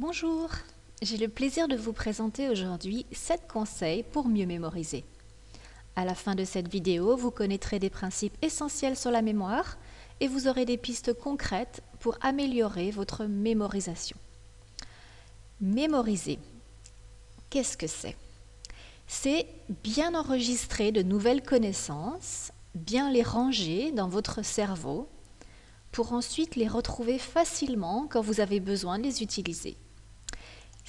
Bonjour, j'ai le plaisir de vous présenter aujourd'hui 7 conseils pour mieux mémoriser. À la fin de cette vidéo, vous connaîtrez des principes essentiels sur la mémoire et vous aurez des pistes concrètes pour améliorer votre mémorisation. Mémoriser, qu'est-ce que c'est? C'est bien enregistrer de nouvelles connaissances, bien les ranger dans votre cerveau pour ensuite les retrouver facilement quand vous avez besoin de les utiliser.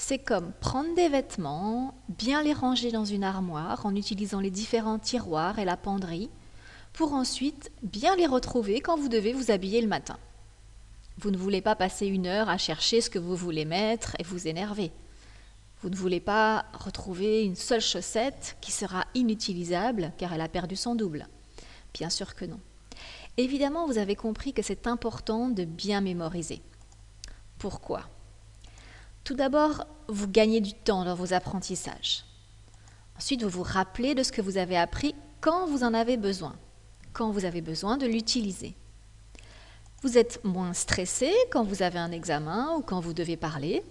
C'est comme prendre des vêtements, bien les ranger dans une armoire en utilisant les différents tiroirs et la penderie, pour ensuite bien les retrouver quand vous devez vous habiller le matin. Vous ne voulez pas passer une heure à chercher ce que vous voulez mettre et vous énerver. Vous ne voulez pas retrouver une seule chaussette qui sera inutilisable car elle a perdu son double. Bien sûr que non. Évidemment, vous avez compris que c'est important de bien mémoriser. Pourquoi? Tout d'abord, vous gagnez du temps dans vos apprentissages. Ensuite, vous vous rappelez de ce que vous avez appris quand vous en avez besoin, quand vous avez besoin de l'utiliser. Vous êtes moins stressé quand vous avez un examen ou quand vous devez parler.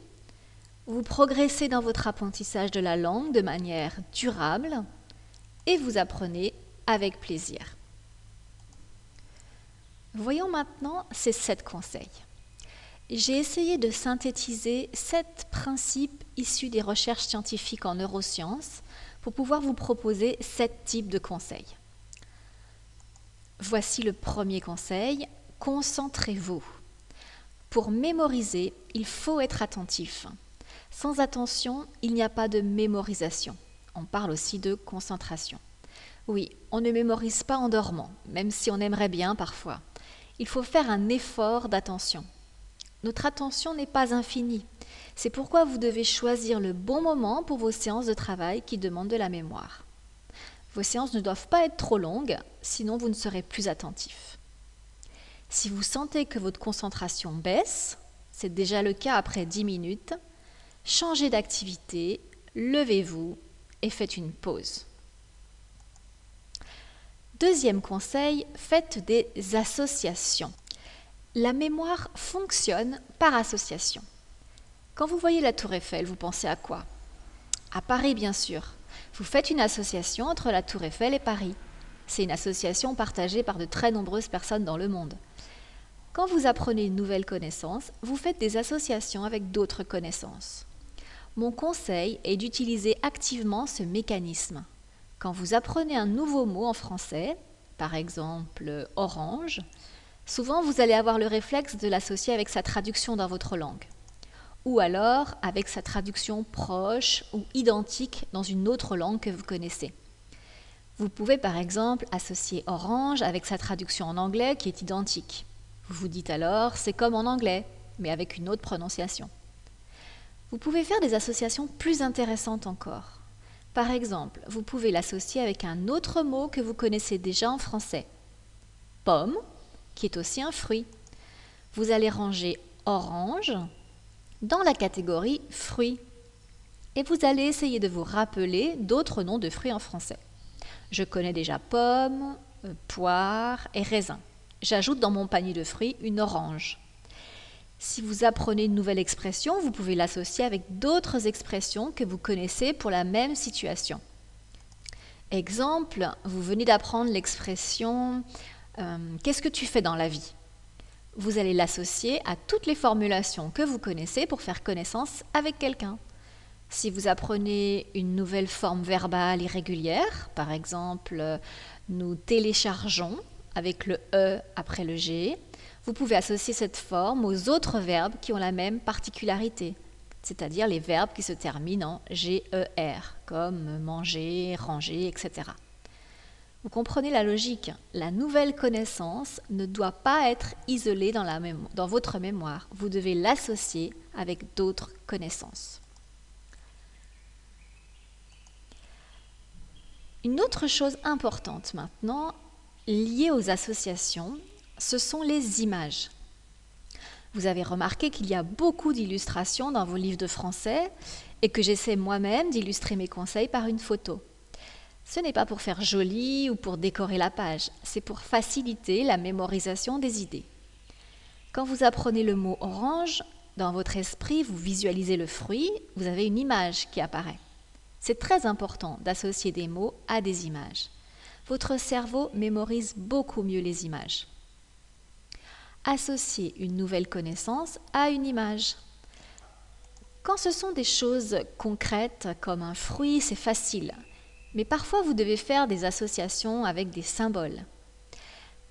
Vous progressez dans votre apprentissage de la langue de manière durable et vous apprenez avec plaisir. Voyons maintenant ces sept conseils j'ai essayé de synthétiser sept principes issus des recherches scientifiques en neurosciences pour pouvoir vous proposer sept types de conseils. Voici le premier conseil, concentrez-vous. Pour mémoriser, il faut être attentif. Sans attention, il n'y a pas de mémorisation. On parle aussi de concentration. Oui, on ne mémorise pas en dormant, même si on aimerait bien parfois. Il faut faire un effort d'attention. Notre attention n'est pas infinie. C'est pourquoi vous devez choisir le bon moment pour vos séances de travail qui demandent de la mémoire. Vos séances ne doivent pas être trop longues, sinon vous ne serez plus attentif. Si vous sentez que votre concentration baisse, c'est déjà le cas après 10 minutes, changez d'activité, levez-vous et faites une pause. Deuxième conseil, faites des associations. La mémoire fonctionne par association. Quand vous voyez la tour Eiffel, vous pensez à quoi? À Paris, bien sûr. Vous faites une association entre la tour Eiffel et Paris. C'est une association partagée par de très nombreuses personnes dans le monde. Quand vous apprenez une nouvelle connaissance, vous faites des associations avec d'autres connaissances. Mon conseil est d'utiliser activement ce mécanisme. Quand vous apprenez un nouveau mot en français, par exemple orange, Souvent, vous allez avoir le réflexe de l'associer avec sa traduction dans votre langue, ou alors avec sa traduction proche ou identique dans une autre langue que vous connaissez. Vous pouvez par exemple associer orange avec sa traduction en anglais qui est identique. Vous vous dites alors c'est comme en anglais, mais avec une autre prononciation. Vous pouvez faire des associations plus intéressantes encore. Par exemple, vous pouvez l'associer avec un autre mot que vous connaissez déjà en français. Pomme qui est aussi un fruit. Vous allez ranger orange dans la catégorie fruits. Et vous allez essayer de vous rappeler d'autres noms de fruits en français. Je connais déjà pomme, euh, poire et raisin. J'ajoute dans mon panier de fruits une orange. Si vous apprenez une nouvelle expression, vous pouvez l'associer avec d'autres expressions que vous connaissez pour la même situation. Exemple, vous venez d'apprendre l'expression euh, qu'est-ce que tu fais dans la vie? Vous allez l'associer à toutes les formulations que vous connaissez pour faire connaissance avec quelqu'un. Si vous apprenez une nouvelle forme verbale irrégulière, par exemple, nous téléchargeons avec le E après le G, vous pouvez associer cette forme aux autres verbes qui ont la même particularité, c'est-à-dire les verbes qui se terminent en GER, comme manger, ranger, etc. Vous comprenez la logique. La nouvelle connaissance ne doit pas être isolée dans, votre mémoire. Vous devez l'associer avec d'autres connaissances. Une autre chose importante maintenant, liée aux associations, ce sont les images. Vous avez remarqué qu'il y a beaucoup d'illustrations dans vos livres de français et que j'essaie moi-même d'illustrer mes conseils par une photo. Ce n'est pas pour faire joli ou pour décorer la page, c'est pour faciliter la mémorisation des idées. Quand vous apprenez le mot orange, Dans votre esprit, vous visualisez le fruit, vous avez une image qui apparaît. C'est très important d'associer des mots à des images. Votre cerveau mémorise beaucoup mieux les images. Associez une nouvelle connaissance à une image. Quand ce sont des choses concrètes comme un fruit, c'est facile. Mais parfois, vous devez faire des associations avec des symboles.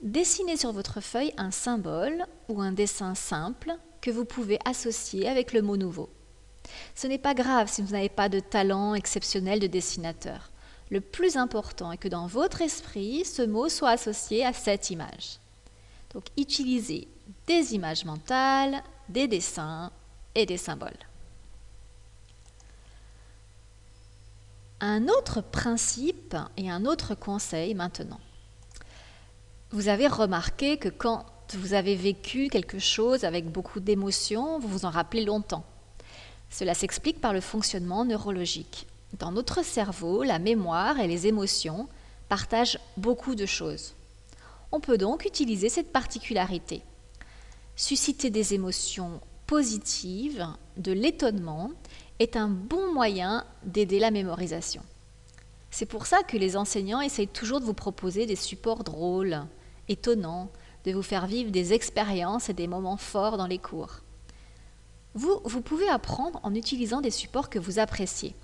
Dessinez sur votre feuille un symbole ou un dessin simple que vous pouvez associer avec le mot nouveau. Ce n'est pas grave si vous n'avez pas de talent exceptionnel de dessinateur. Le plus important est que dans votre esprit, ce mot soit associé à cette image. Donc utilisez des images mentales, des dessins et des symboles. Un autre principe et un autre conseil maintenant. Vous avez remarqué que quand vous avez vécu quelque chose avec beaucoup d'émotions, vous vous en rappelez longtemps. Cela s'explique par le fonctionnement neurologique. Dans notre cerveau, la mémoire et les émotions partagent beaucoup de choses. On peut donc utiliser cette particularité. Susciter des émotions positives, de l'étonnement, est un bon moyen d'aider la mémorisation. C'est pour ça que les enseignants essayent toujours de vous proposer des supports drôles, étonnants, de vous faire vivre des expériences et des moments forts dans les cours. Vous, vous pouvez apprendre en utilisant des supports que vous appréciez.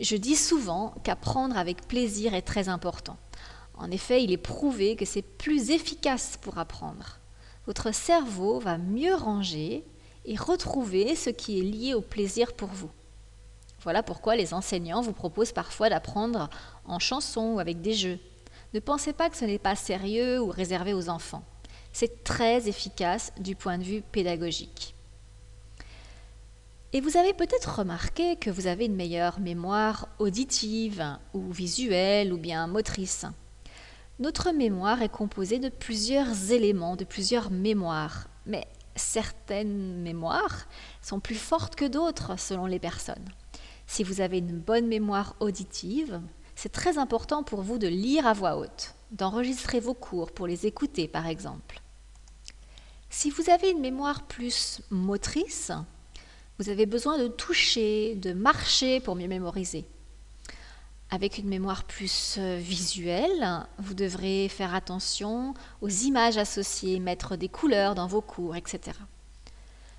Je dis souvent qu'apprendre avec plaisir est très important. En effet, il est prouvé que c'est plus efficace pour apprendre. Votre cerveau va mieux ranger et retrouver ce qui est lié au plaisir pour vous. Voilà pourquoi les enseignants vous proposent parfois d'apprendre en chanson ou avec des jeux. Ne pensez pas que ce n'est pas sérieux ou réservé aux enfants. C'est très efficace du point de vue pédagogique. Et vous avez peut-être remarqué que vous avez une meilleure mémoire auditive ou visuelle ou bien motrice. Notre mémoire est composée de plusieurs éléments, de plusieurs mémoires, mais certaines mémoires sont plus fortes que d'autres selon les personnes. Si vous avez une bonne mémoire auditive, c'est très important pour vous de lire à voix haute, d'enregistrer vos cours pour les écouter par exemple. Si vous avez une mémoire plus motrice, vous avez besoin de toucher, de marcher pour mieux mémoriser. Avec une mémoire plus euh, visuelle, vous devrez faire attention aux images associées, mettre des couleurs dans vos cours, etc.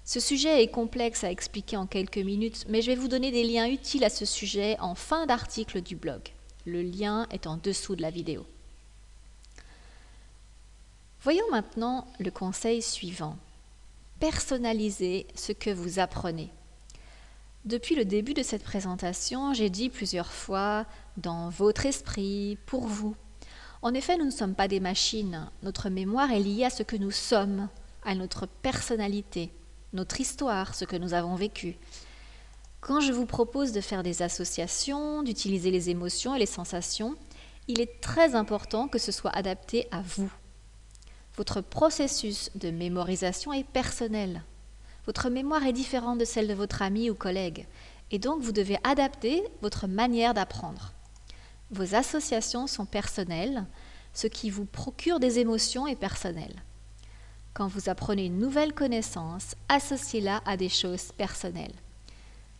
Ce sujet est complexe à expliquer en quelques minutes, mais je vais vous donner des liens utiles à ce sujet en fin d'article du blog. Le lien est en dessous de la vidéo. Voyons maintenant le conseil suivant. Personnalisez ce que vous apprenez. Depuis le début de cette présentation, j'ai dit plusieurs fois dans votre esprit, pour vous. En effet, nous ne sommes pas des machines. Notre mémoire est liée à ce que nous sommes, à notre personnalité, notre histoire, ce que nous avons vécu. Quand je vous propose de faire des associations, d'utiliser les émotions et les sensations, il est très important que ce soit adapté à vous. Votre processus de mémorisation est personnel. Votre mémoire est différente de celle de votre ami ou collègue, et donc vous devez adapter votre manière d'apprendre. Vos associations sont personnelles, ce qui vous procure des émotions est personnel. Quand vous apprenez une nouvelle connaissance, associez-la à des choses personnelles.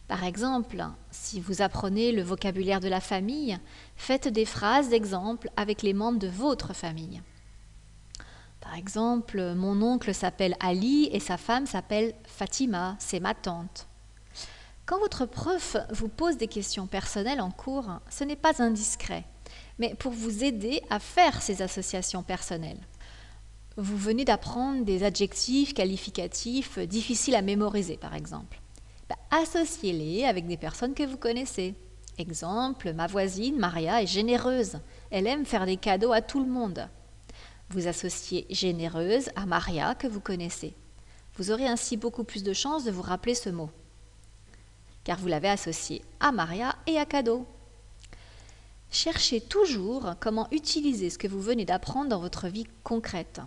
Par exemple, si vous apprenez le vocabulaire de la famille, faites des phrases d'exemple avec les membres de votre famille. Par exemple, mon oncle s'appelle Ali et sa femme s'appelle Fatima, c'est ma tante. Quand votre prof vous pose des questions personnelles en cours, ce n'est pas indiscret, mais pour vous aider à faire ces associations personnelles. Vous venez d'apprendre des adjectifs qualificatifs difficiles à mémoriser, par exemple. Bah, associez-les avec des personnes que vous connaissez. Exemple, ma voisine Maria est généreuse. Elle aime faire des cadeaux à tout le monde. Vous associez généreuse à Maria que vous connaissez. Vous aurez ainsi beaucoup plus de chances de vous rappeler ce mot, car vous l'avez associé à Maria et à cadeau. Cherchez toujours comment utiliser ce que vous venez d'apprendre dans votre vie concrète.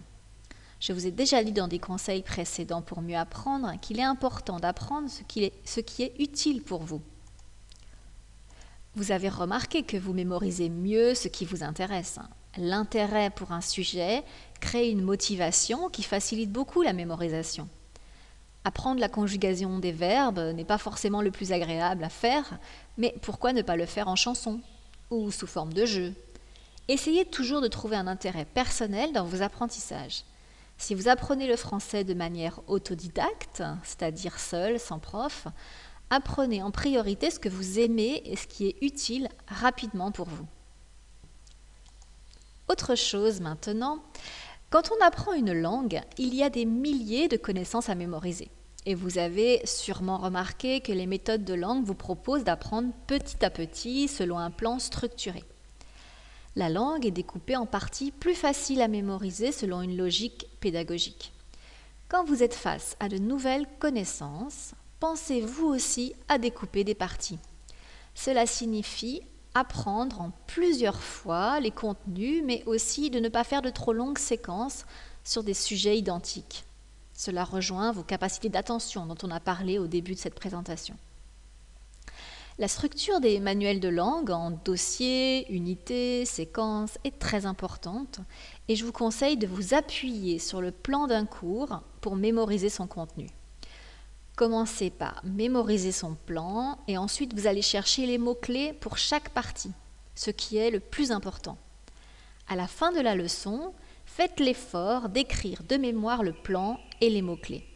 Je vous ai déjà dit dans des conseils précédents pour mieux apprendre qu'il est important d'apprendre ce, ce qui est utile pour vous. Vous avez remarqué que vous mémorisez mieux ce qui vous intéresse l'intérêt pour un sujet crée une motivation qui facilite beaucoup la mémorisation. Apprendre la conjugaison des verbes n'est pas forcément le plus agréable à faire, mais pourquoi ne pas le faire en chanson ou sous forme de jeu? Essayez toujours de trouver un intérêt personnel dans vos apprentissages. Si vous apprenez le français de manière autodidacte, c'est-à-dire seul, sans prof, apprenez en priorité ce que vous aimez et ce qui est utile rapidement pour vous. Autre chose maintenant, quand on apprend une langue, il y a des milliers de connaissances à mémoriser. Et vous avez sûrement remarqué que les méthodes de langue vous proposent d'apprendre petit à petit selon un plan structuré. La langue est découpée en parties plus faciles à mémoriser selon une logique pédagogique. Quand vous êtes face à de nouvelles connaissances, pensez vous aussi à découper des parties. Cela signifie apprendre en plusieurs fois les contenus, mais aussi de ne pas faire de trop longues séquences sur des sujets identiques. Cela rejoint vos capacités d'attention dont on a parlé au début de cette présentation. La structure des manuels de langue en dossiers, unités, séquences est très importante et je vous conseille de vous appuyer sur le plan d'un cours pour mémoriser son contenu. Commencez par mémoriser son plan et ensuite vous allez chercher les mots-clés pour chaque partie, ce qui est le plus important. À la fin de la leçon, faites l'effort d'écrire de mémoire le plan et les mots-clés.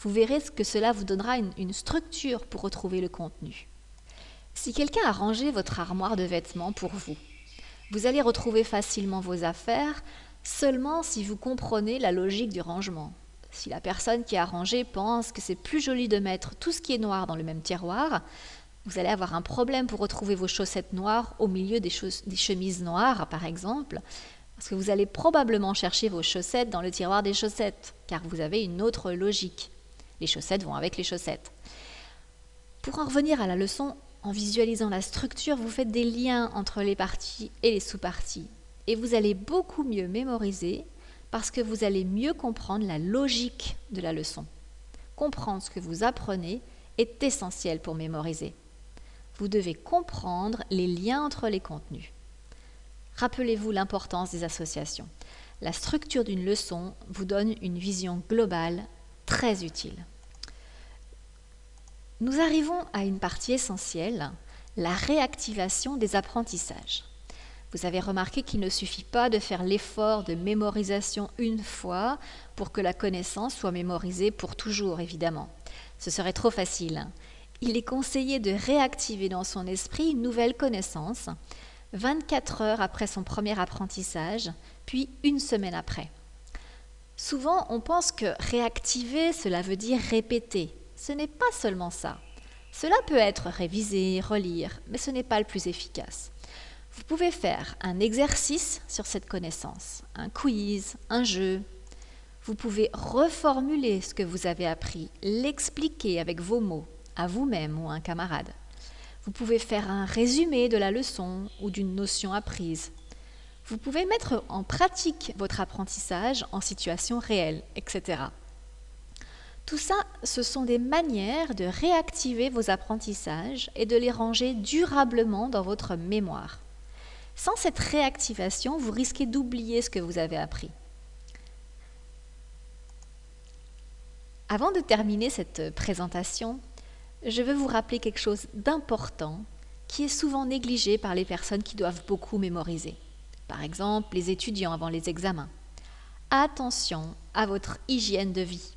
Vous verrez que cela vous donnera une, structure pour retrouver le contenu. Si quelqu'un a rangé votre armoire de vêtements pour vous, vous allez retrouver facilement vos affaires seulement si vous comprenez la logique du rangement. Si la personne qui a rangé pense que c'est plus joli de mettre tout ce qui est noir dans le même tiroir, vous allez avoir un problème pour retrouver vos chaussettes noires au milieu des, chemises noires, par exemple, parce que vous allez probablement chercher vos chaussettes dans le tiroir des chaussettes, car vous avez une autre logique. Les chaussettes vont avec les chaussettes. Pour en revenir à la leçon, en visualisant la structure, vous faites des liens entre les parties et les sous-parties. Et vous allez beaucoup mieux mémoriser parce que vous allez mieux comprendre la logique de la leçon. Comprendre ce que vous apprenez est essentiel pour mémoriser. Vous devez comprendre les liens entre les contenus. Rappelez-vous l'importance des associations. La structure d'une leçon vous donne une vision globale très utile. Nous arrivons à une partie essentielle, la réactivation des apprentissages. Vous avez remarqué qu'il ne suffit pas de faire l'effort de mémorisation une fois pour que la connaissance soit mémorisée pour toujours, évidemment. Ce serait trop facile. Il est conseillé de réactiver dans son esprit une nouvelle connaissance 24 heures après son premier apprentissage, puis une semaine après. Souvent, on pense que réactiver, cela veut dire répéter. Ce n'est pas seulement ça. Cela peut être réviser, relire, mais ce n'est pas le plus efficace. Vous pouvez faire un exercice sur cette connaissance, un quiz, un jeu. Vous pouvez reformuler ce que vous avez appris, l'expliquer avec vos mots, à vous-même ou à un camarade. Vous pouvez faire un résumé de la leçon ou d'une notion apprise. Vous pouvez mettre en pratique votre apprentissage en situation réelle, etc. Tout ça, ce sont des manières de réactiver vos apprentissages et de les ranger durablement dans votre mémoire. Sans cette réactivation, vous risquez d'oublier ce que vous avez appris. Avant de terminer cette présentation, je veux vous rappeler quelque chose d'important qui est souvent négligé par les personnes qui doivent beaucoup mémoriser. Par exemple, les étudiants avant les examens. Attention à votre hygiène de vie.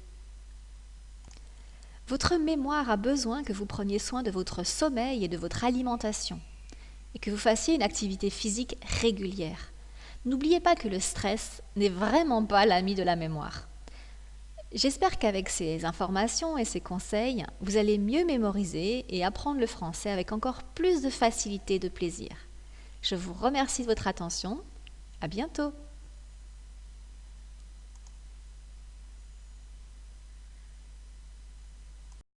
Votre mémoire a besoin que vous preniez soin de votre sommeil et de votre alimentation et que vous fassiez une activité physique régulière. N'oubliez pas que le stress n'est vraiment pas l'ami de la mémoire. J'espère qu'avec ces informations et ces conseils, vous allez mieux mémoriser et apprendre le français avec encore plus de facilité et de plaisir. Je vous remercie de votre attention. À bientôt!